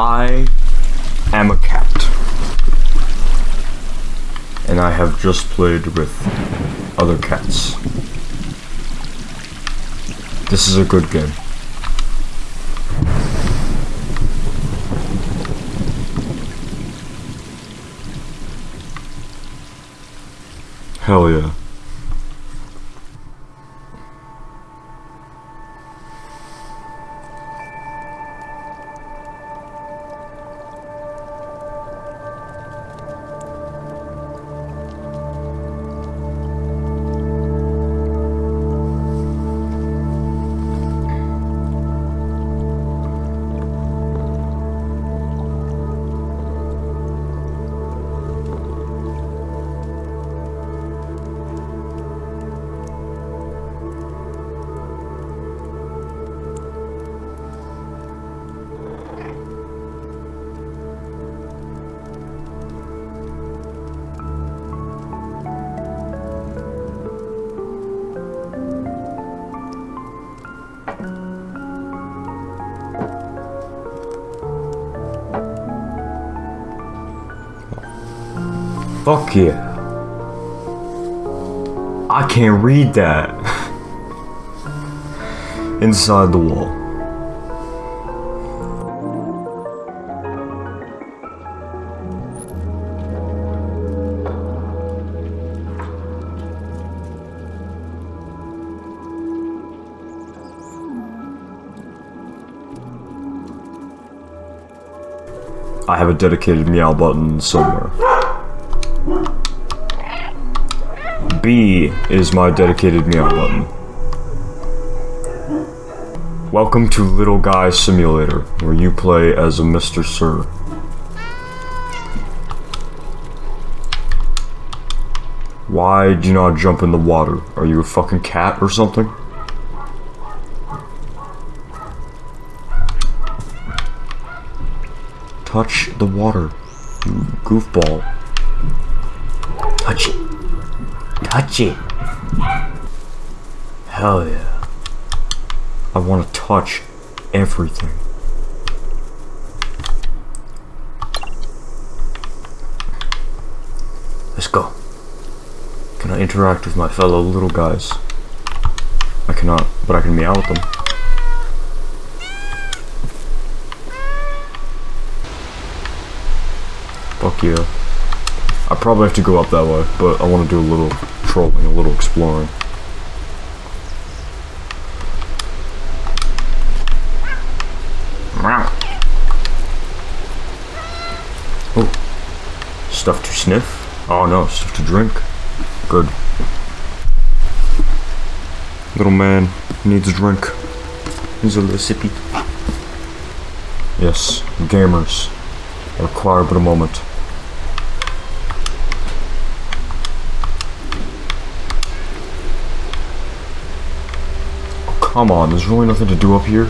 I am a cat. And I have just played with other cats. This is a good game. Hell yeah. Fuck yeah. I can't read that. Inside the wall. I have a dedicated meow button somewhere. B is my dedicated meow button. Welcome to Little Guy Simulator, where you play as a Mr. Sir. Why do you not jump in the water? Are you a fucking cat or something? Touch the water, you goofball. Touch it. Touch it. Hell yeah. I want to touch everything. Let's go. Can I interact with my fellow little guys? I cannot, but I can meow with them. Fuck yeah. I probably have to go up that way, but I want to do a little trolling, a little exploring. Oh. Stuff to sniff? Oh no, stuff to drink. Good. Little man needs a drink. Needs a little sippy. Yes, gamers. Require but a moment. Come on, there's really nothing to do up here.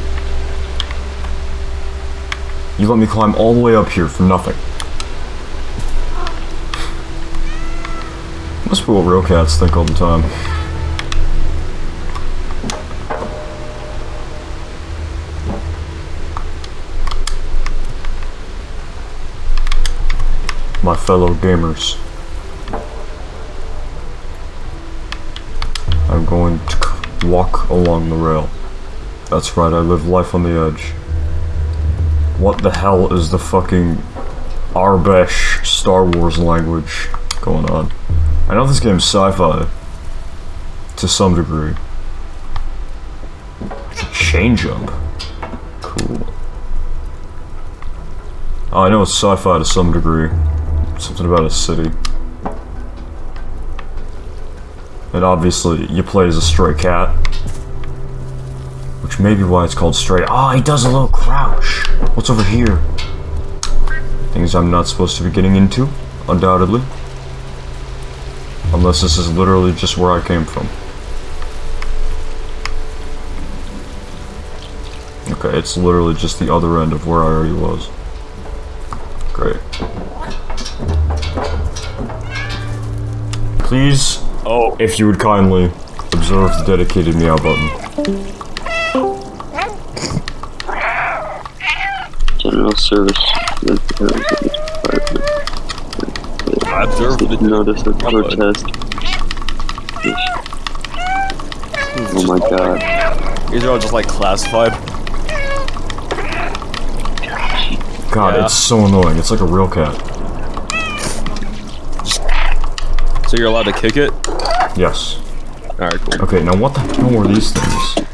You let me climb all the way up here for nothing. Must be what real cats think all the time. My fellow gamers. I'm going to walk along the rail. That's right, I live life on the edge. What the hell is the fucking Aurebesh Star Wars language going on? I know this game's sci-fi. To some degree. Change up. Cool. Oh, I know it's sci-fi to some degree. Something about a city. And obviously, you play as a stray cat. Which may be why it's called stray. Oh, he does a little crouch. What's over here? Things I'm not supposed to be getting into, undoubtedly. Unless this is literally just where I came from. Okay, it's literally just the other end of where I already was. Great. Please, oh, if you would kindly observe the dedicated meow button. General service. I observed the Notice of protest. Oh my god. These are all just like classified. God, Yeah. it's so annoying. It's like a real cat. So you're allowed to kick it? Yes. Alright, cool. Okay, now what the hell are these things?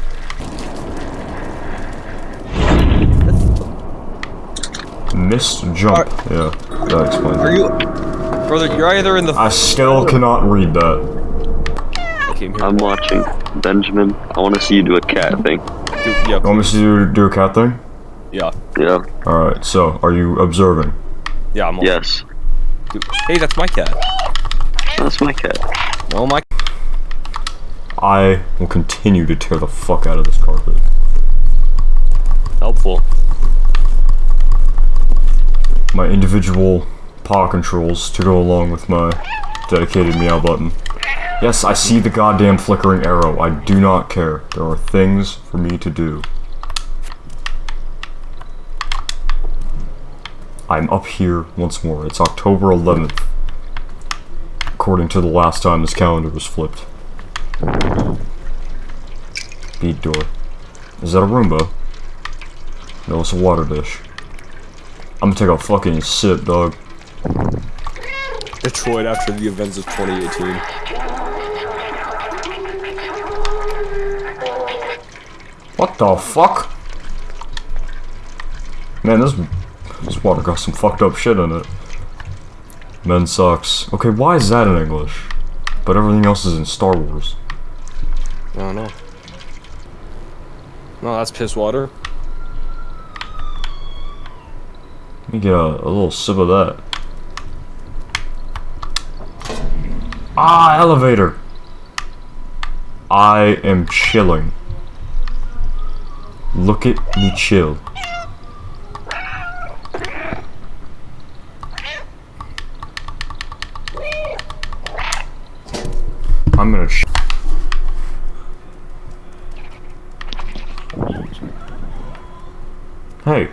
Missed jump. Yeah, that explains Are it. you. Brother, you're either in the. I still cannot read that. came here. I'm watching. Benjamin, I want to see you do a cat thing. Dude, yeah, You want me to do, do a cat thing? yeah. Yeah. Alright, so, are you observing? Yeah, I'm. Yes. Dude, Hey, that's my cat. That's my cat. No, my. I will continue to tear the fuck out of this carpet. Helpful. My individual paw controls to go along with my dedicated meow button. Yes, I see the goddamn flickering arrow. I do not care. There are things for me to do. I'm up here once more. It's October 11th. According to the last time this calendar was flipped. Bead door. Is that a Roomba? No, it's a water dish. I'm gonna take a fucking sip, dog. Detroit after the events of 2018. What the fuck? Man, this this water got some fucked up shit in it. Men sucks. Okay, why is that in English? But everything else is in Star Wars. Don't know. No, that's piss water. Let me get a, a little sip of that. Ah, elevator! I am chilling. Look at me chill. I'm gonna Hey.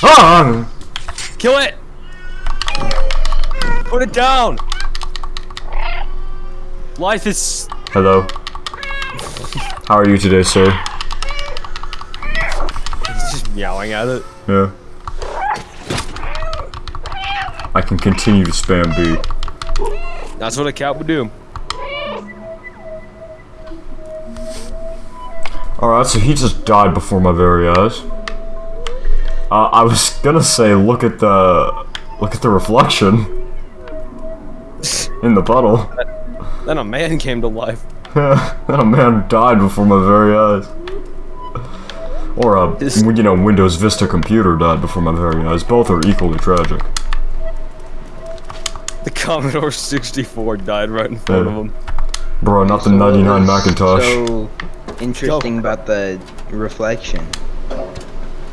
Ah! Kill it! Put it down! Life is. Hello. How are you today, sir? He's just meowing at it. Yeah. I can continue to spam B. That's what a cat would do. Alright, so he just died before my very eyes. Uh, I was gonna say, look at the... Look at the reflection. In the puddle. Then a man came to life. then a man died before my very eyes. Or a, This- you know, Windows Vista computer died before my very eyes. Both are equally tragic. The Commodore 64 died right in front of him. Bro, not the So what 99 Macintosh. So interesting about the reflection.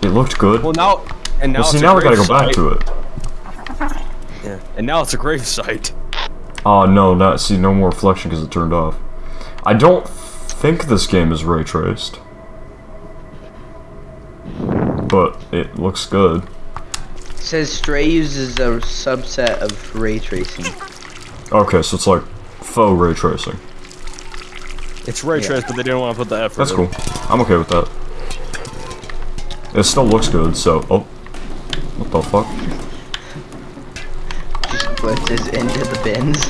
It looked good. Well, now. And now Well, see, now we gotta go grave back to it. Yeah. And now it's a grave site. Oh no, not see no more reflection because it turned off. I don't think this game is ray traced, but it looks good. It says Stray uses a subset of ray tracing. Okay, so it's like faux ray tracing. It's ray Yeah. traced, but they didn't want to put the effort That's in. cool. I'm okay with that. It still looks good. So, oh, what the fuck? Just glitches into the bins.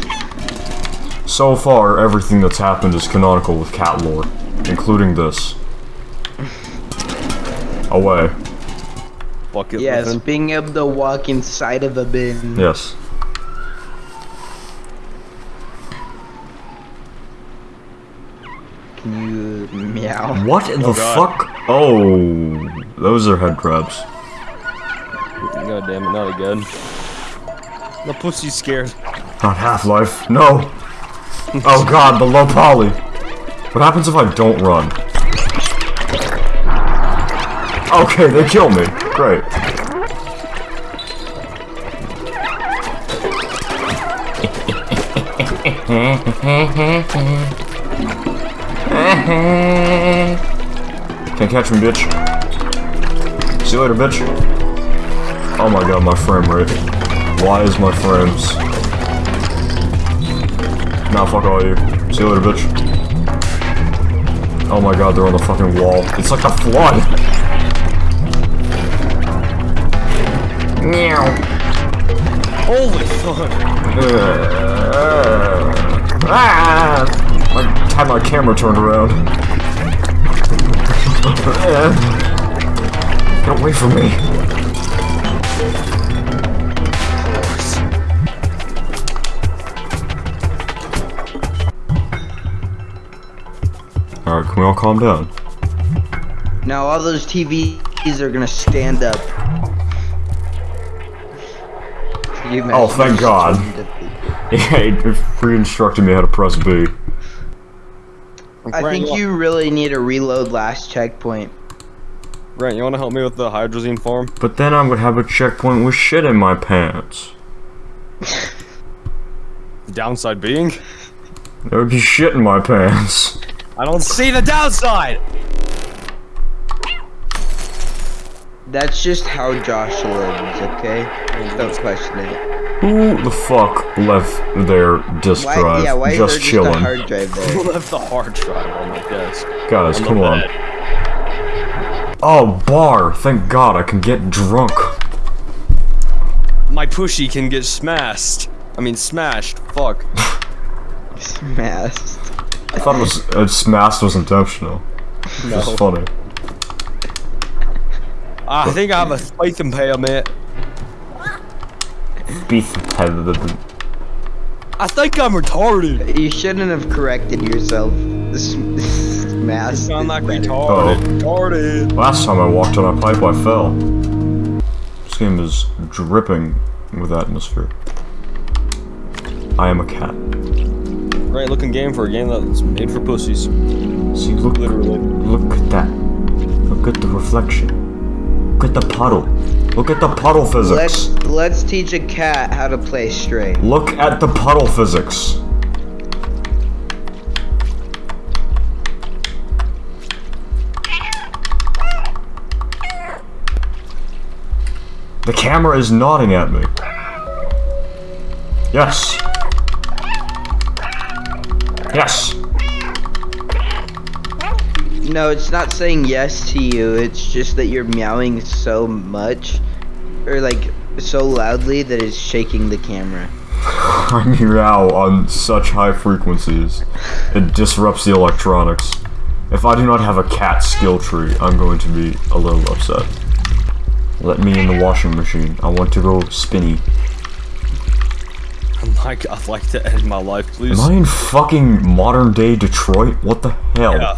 So far, everything that's happened is canonical with cat lore, including this. Away. Bucket Yes, living. being able to walk inside of a bin. Yes. You meow? What in the God. fuck? Oh, those are head crabs. God damn it, not again. The pussy's scared. Not Half-Life. No. Oh god, the low poly. What happens if I don't run? Okay, they kill me. Great. Can't catch me, bitch. See you later, bitch. Oh my god, my frame rate. Why is my frames? Nah, fuck all you. See you later, bitch. Oh my god, they're on the fucking wall. It's like a flood! Meow. Holy fuck! Ah! I had my camera turned around. Eh. Get away from me. Alright, can we all calm down? Now all those TVs are gonna stand up. You Oh, thank God. turning to the- Yeah, it re-instructed me how to press B. I Grant, think you really need to reload last checkpoint. Grant, you wanna help me with the hydrazine farm? But then I would have a checkpoint with shit in my pants. The downside being, There would be shit in my pants. I don't see the downside. That's just how Josh lives, okay? Don't question it. Who the fuck left their disk Why, drive yeah, why just there just chilling? a hard drive Who left the hard drive on my desk? Guys, On the come on. bed. Oh, bar! Thank God I can get drunk. My pushy can get smashed. I mean, smashed. Fuck. Smashed. I thought it was uh, smashed was intentional. No. It's funny. I think I have a faith impairment. Beef. I think I'm retarded. You shouldn't have corrected yourself. This, this mask. Sound is like better. retarded. Oh. Retarded. Last time I walked on a pipe, I fell. This game is dripping with atmosphere. I am a cat. Great looking game for a game that's made for pussies. See, look, Literally. look at that. Look at the reflection. Look at the puddle. Look at the puddle physics. Let's let's teach a cat how to play straight. Look at the puddle physics. The camera is nodding at me. Yes. Yes. No, it's not saying yes to you. It's just that you're meowing so much, or like so loudly that it's shaking the camera. I meow on such high frequencies. It disrupts the electronics. If I do not have a cat skill tree, I'm going to be a little upset. Let me in the washing machine. I want to go spinny. I'm like, I'd like to end my life, please. Am I in fucking modern day Detroit? What the hell? Yeah.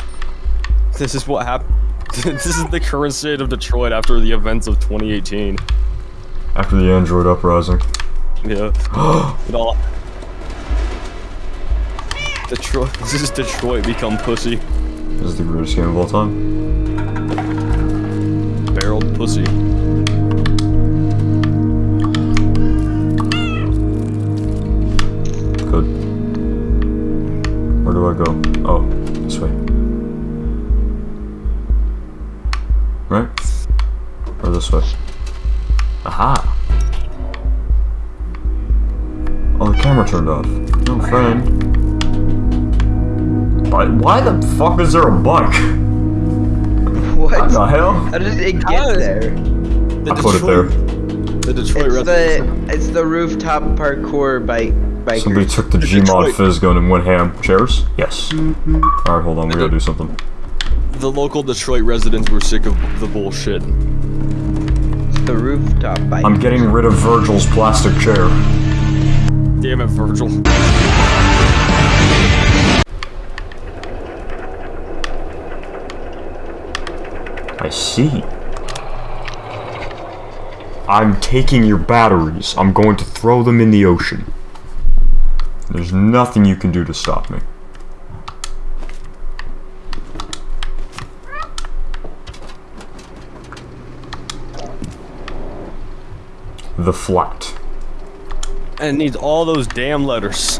This is what happened. this is the current state of Detroit after the events of 2018. After the Android uprising. Yeah. it all. Detroit. This is Detroit become pussy. This is the greatest game of all time. Barreled pussy. Good. Where do I go? Oh, this way. Right? Or this way? Aha! Camera turned off. No, friend. Why, why the fuck is there a bike? What? What the hell? How did it get is- there? The I put it there. The Detroit It's residents. the it's the rooftop parkour bike bikers. Somebody took the The Gmod phys gun and went ham. Chairs? Yes. Alright, hold on, we gotta do something. The local Detroit residents were sick of the bullshit. It's the rooftop bike. I'm getting rid of Virgil's plastic chair. Damn it, Virgil. I see. I'm taking your batteries. I'm going to throw them in the ocean. There's nothing you can do to stop me. The flat. And it needs all those damn letters.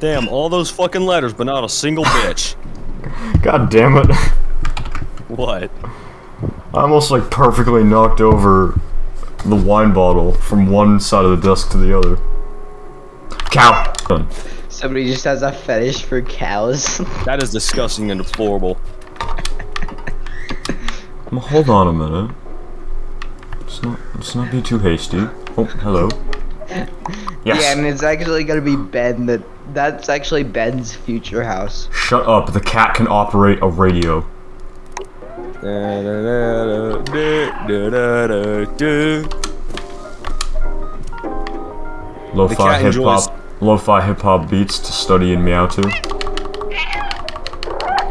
Damn, all those fucking letters, but not a single bitch. God damn it. What? I almost like perfectly knocked over the wine bottle from one side of the desk to the other. Cow! Somebody just has a fetish for cows. That is disgusting and deplorable. Hold on a minute. Let's not, let's not be too hasty. Oh, hello. Yes. Yeah, and it's actually gonna be Ben. That that's actually Ben's future house. Shut up. The cat can operate a radio. Lo-fi hip hop, lo-fi hip hop beats to study and meow to.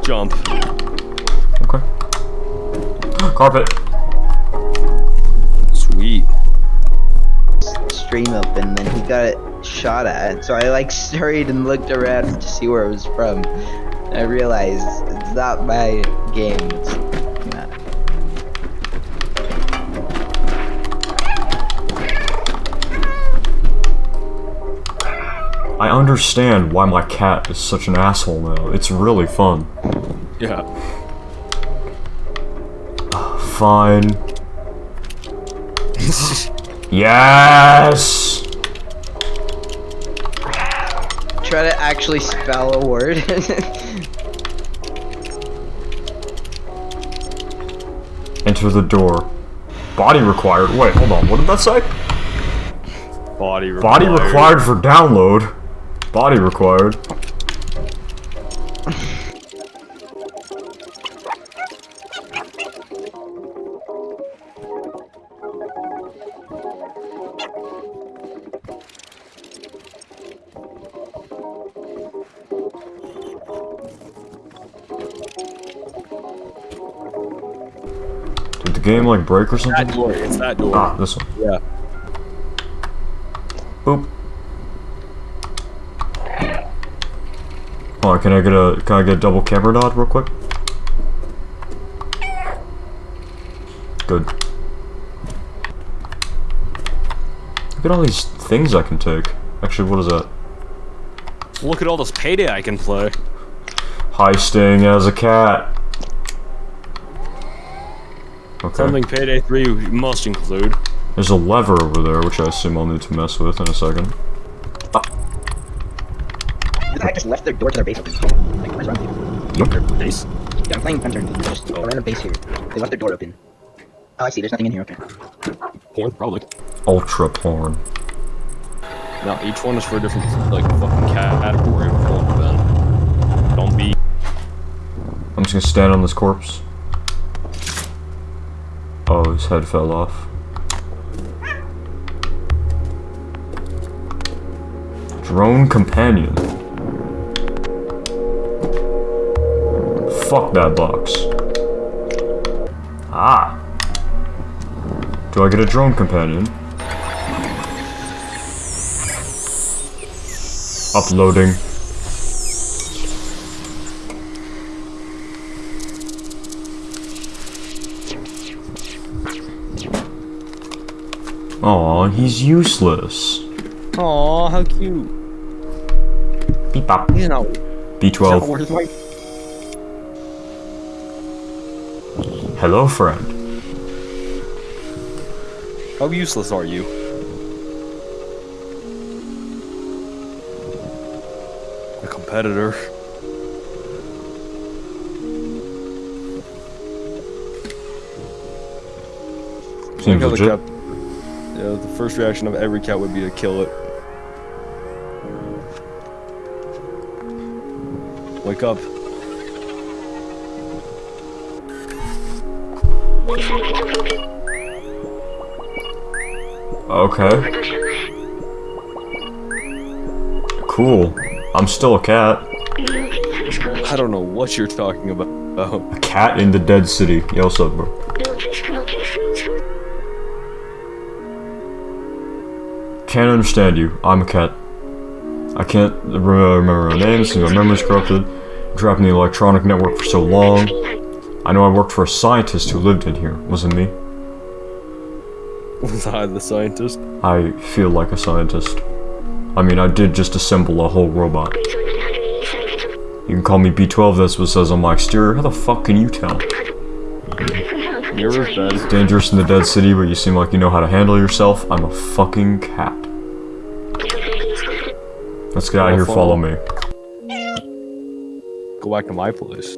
Jump. Okay. Carpet. Stream open, then he got shot at. So I like hurried and looked around to see where it was from. I realized it's not my game. It's not. I understand why my cat is such an asshole now. It's really fun. Yeah. Fine. yes. Try to actually spell a word. Enter the door. Body required. Wait, hold on. What did that say? Body required. Body required for download. Body required. Game like break or something? That door. It's that door. Ah, this one. Yeah. Boop. On, can I get a can I get a double camera nod real quick? Good. Look at all these things I can take. Actually, what is that? Look at all this payday I can play. Heisting as a cat. Okay. Something Payday 3 must include. There's a lever over there, which I assume I'll need to mess with in a second. Ah. I just left their door to their base open. Like, what's wrong with you? Base. Yeah, I'm playing Fencer. Just a random base here. They left their door open. Oh, I see. There's nothing in here. Okay. Porn, probably. Ultra porn. Now, each one is for a different, like, fucking category of porn. Don't be. I'm just gonna stand on this corpse. Oh, his head fell off. Drone companion. Fuck that box. Ah. Do I get a drone companion? Uploading. Aw, he's useless. Aw, how cute. Beep bop. He's not. B12. Where's my. Hello, friend. How useless are you? A competitor. Seems legit. Cat- Yeah, the first reaction of every cat would be to kill it. Wake up. Okay. Cool. I'm still a cat. I don't know what you're talking about. A cat in the dead city. Yo, up, bro? Can't understand you. I'm a cat. I can't remember my name since my memory's corrupted. Trapped in the electronic network for so long. I know I worked for a scientist who lived in here. Wasn't me. Was I the scientist? I feel like a scientist. I mean, I did just assemble a whole robot. You can call me B12, that's what it says on my exterior. How the fuck can you tell? Mirror's dead. Dangerous in the dead city, but you seem like you know how to handle yourself. I'm a fucking cat. Let's get out of here, follow me. Go back to my place.